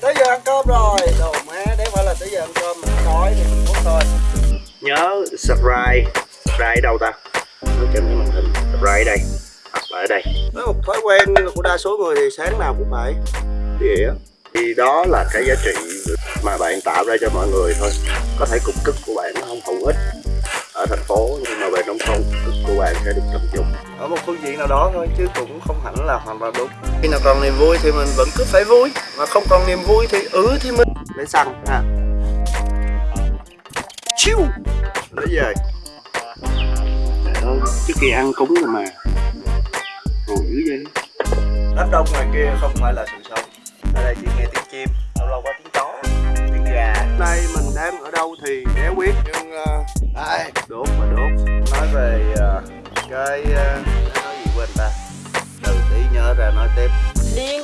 tới giờ ăn cơm rồi. Đồ má đấy phải là tới giờ ăn cơm mình đói thì mình muốn thôi. Nhớ subscribe subscribe đâu ta? Nó trên cái màn hình subscribe đây hoặc là ở đây. Với một thói quen của đa số người thì sáng nào cũng phải. Đĩa thì đó là cái giá trị mà bạn tạo ra cho mọi người thôi. Có thể cục cức của bạn nó không hữu ích ở thành phố nhưng mà về nông thôn của bạn sẽ được trọng dụng. Ở một phương diện nào đó thôi chứ cũng không hẳn là hoàn toàn đúng. Khi nào còn niềm vui thì mình vẫn cứ phải vui mà không còn niềm vui thì ừ thì mình để xăng ha. Chiu! Lấy về. Trước khi ăn cúng rồi mà. Rồi dữ vậy đám đông ngoài kia không phải là sự sống. Ở đây chỉ nghe tiếng chim lâu lâu có tiếng chó tiếng gà. Đây mình đang ở đâu thì đéo biết nhưng cái ờ, uh, nói gì quên ta? Từ tí nhớ ra nói tiếp. Liên